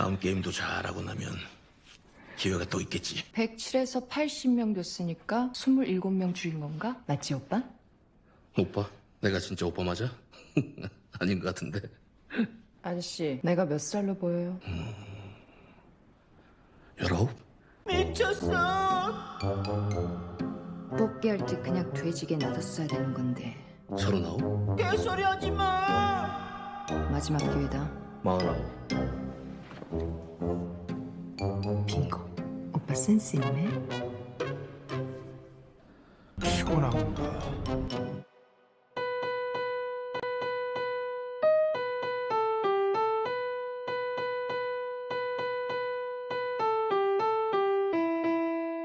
다음 게임도 잘하고 나면 기회가 또 있겠지. 107에서 80명 줬으니까 27명 줄인 건가? 맞지 오빠? 오빠? 내가 진짜 오빠 맞아? 아닌 것 같은데. 아저씨 내가 몇 살로 보여요? 열아홉? 뽑기 할 때 그냥 돼지게 놔뒀어야 되는 건데 서른아홉? 마지막 기회다 마흔아홉? 빙고 오빠 센스 있네 피곤한가